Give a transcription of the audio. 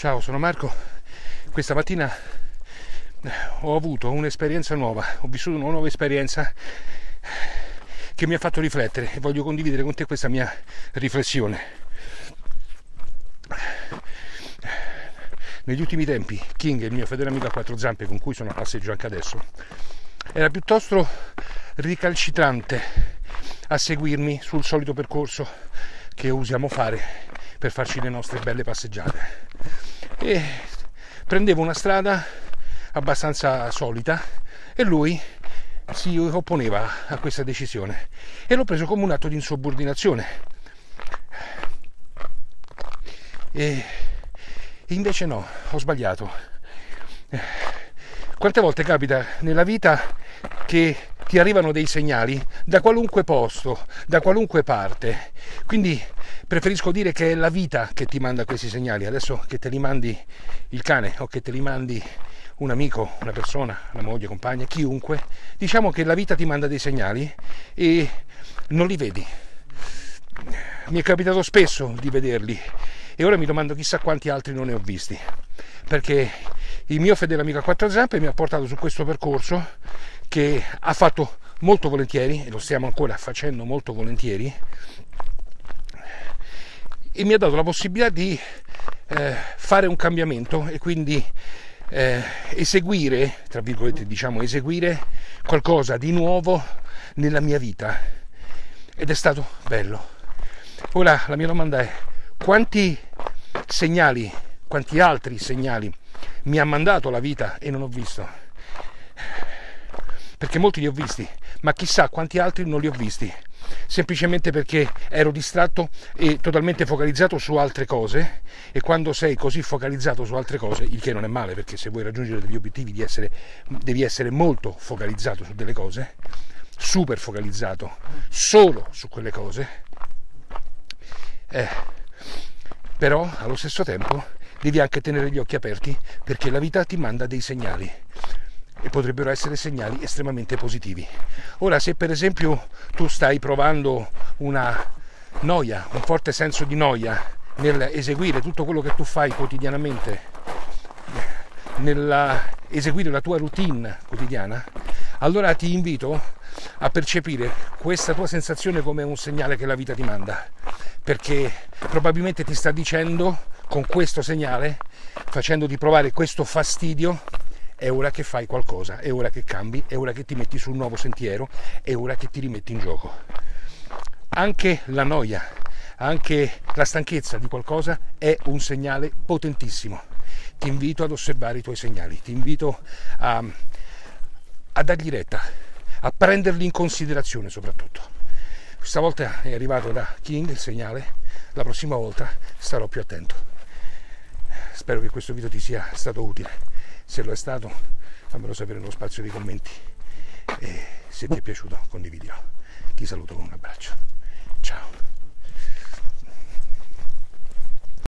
Ciao, sono Marco. Questa mattina eh, ho avuto un'esperienza nuova, ho vissuto una nuova esperienza che mi ha fatto riflettere e voglio condividere con te questa mia riflessione. Negli ultimi tempi King, il mio fedele amico a quattro zampe con cui sono a passeggio anche adesso, era piuttosto ricalcitrante a seguirmi sul solito percorso che usiamo fare per farci le nostre belle passeggiate e prendevo una strada abbastanza solita e lui si opponeva a questa decisione e l'ho preso come un atto di insubordinazione. E invece no, ho sbagliato. Quante volte capita nella vita che ti arrivano dei segnali da qualunque posto, da qualunque parte. Quindi preferisco dire che è la vita che ti manda questi segnali, adesso che te li mandi il cane o che te li mandi un amico, una persona, una moglie, compagna, chiunque, diciamo che la vita ti manda dei segnali e non li vedi. Mi è capitato spesso di vederli e ora mi domando chissà quanti altri non ne ho visti, perché il mio fedele amico a quattro zampe mi ha portato su questo percorso che ha fatto molto volentieri e lo stiamo ancora facendo molto volentieri e mi ha dato la possibilità di eh, fare un cambiamento e quindi eh, eseguire, tra virgolette diciamo, eseguire qualcosa di nuovo nella mia vita ed è stato bello. Ora la mia domanda è quanti segnali, quanti altri segnali mi ha mandato la vita e non ho visto? Perché molti li ho visti, ma chissà quanti altri non li ho visti. Semplicemente perché ero distratto e totalmente focalizzato su altre cose e quando sei così focalizzato su altre cose, il che non è male perché se vuoi raggiungere degli obiettivi devi essere, devi essere molto focalizzato su delle cose, super focalizzato solo su quelle cose, eh, però allo stesso tempo devi anche tenere gli occhi aperti perché la vita ti manda dei segnali e potrebbero essere segnali estremamente positivi. Ora, se per esempio tu stai provando una noia, un forte senso di noia nel eseguire tutto quello che tu fai quotidianamente, nel eseguire la tua routine quotidiana, allora ti invito a percepire questa tua sensazione come un segnale che la vita ti manda, perché probabilmente ti sta dicendo con questo segnale, facendoti provare questo fastidio, è ora che fai qualcosa, è ora che cambi, è ora che ti metti sul nuovo sentiero, è ora che ti rimetti in gioco. Anche la noia, anche la stanchezza di qualcosa è un segnale potentissimo. Ti invito ad osservare i tuoi segnali, ti invito a, a dargli retta, a prenderli in considerazione soprattutto. Questa volta è arrivato da King il segnale, la prossima volta starò più attento. Spero che questo video ti sia stato utile. Se lo è stato fammelo sapere nello spazio dei commenti. E se ti è piaciuto condividilo. Ti saluto con un abbraccio